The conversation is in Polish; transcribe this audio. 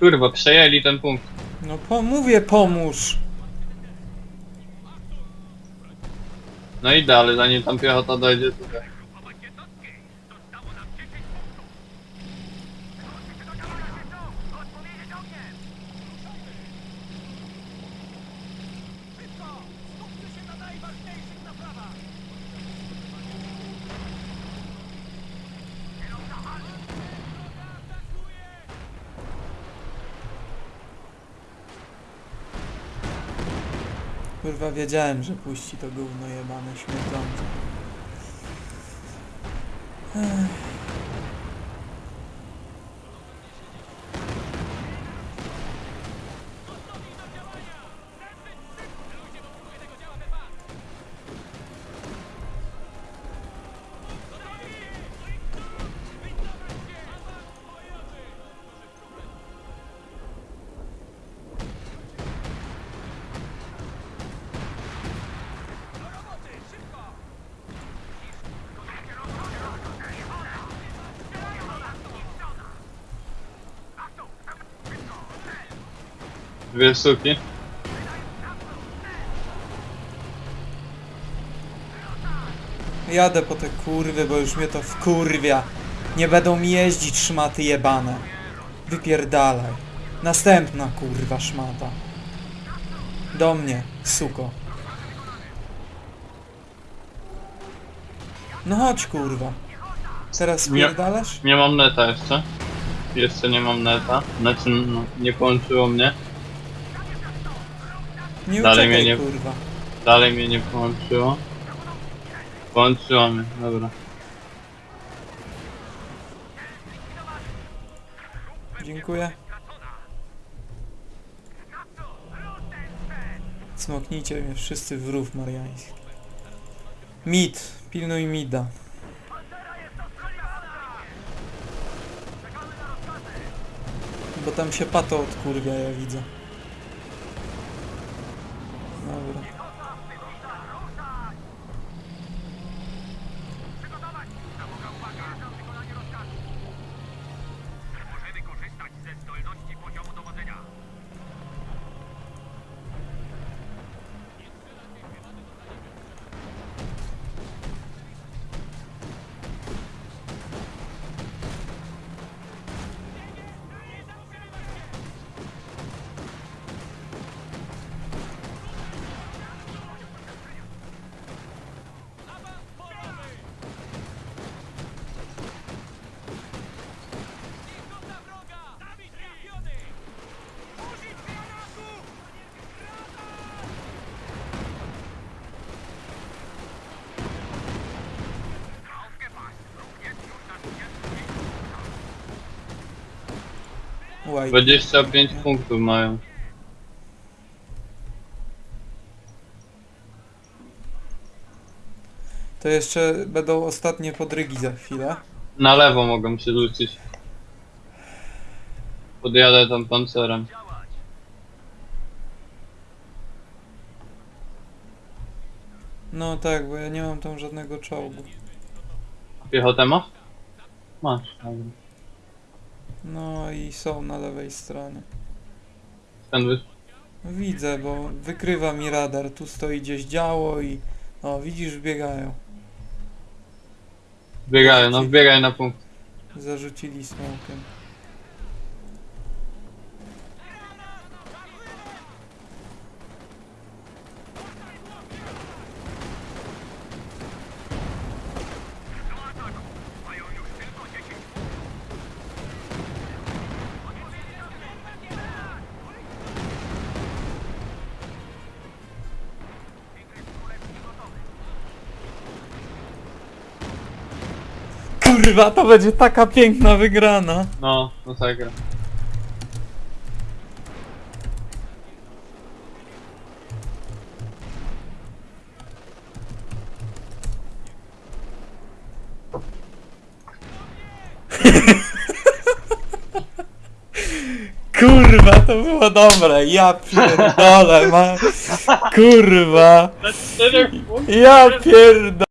Kurwa, przejęli ten punkt. No po, mówię pomóż. No idę, ale zanim tam piechota dojdzie, to Kurwa wiedziałem, że puści to gówno jebane śmierdzące. Ech. Dwie suki. Jadę po te kurwy, bo już mnie to wkurwia. Nie będą mi jeździć szmaty jebane. Wypierdalaj. Następna kurwa szmata. Do mnie, suko. No chodź kurwa. Teraz Nie. spierdalasz? Nie mam neta jeszcze. Jeszcze nie mam neta. Znaczy, no, nie połączyło mnie. Nie Dalej uciekaj mnie nie- kurwa. Dalej mnie nie połączyło. Połączyło mnie, dobra. Dziękuję. Smoknijcie mnie wszyscy w rów mariański. Mid, pilnuj mida. Bo tam się pato odkurwia, ja widzę. Łaj. 25 punktów mają. To jeszcze będą ostatnie podrygi za chwilę. Na lewo mogą się rzucić. Podjadę tam pancerem. No tak, bo ja nie mam tam żadnego czołgu. Piechotę masz? Masz, dobra. No i są na lewej stronie. Ten. Widzę, bo wykrywa mi radar. Tu stoi gdzieś działo i... O, widzisz, biegają. Biegają, no wbiegaj na punkt. Zarzucili smokiem. Kurwa, to będzie taka piękna wygrana. No, masakra. Kurwa, to było dobre. Ja pierdolę, ma... Kurwa. Ja pierdolę.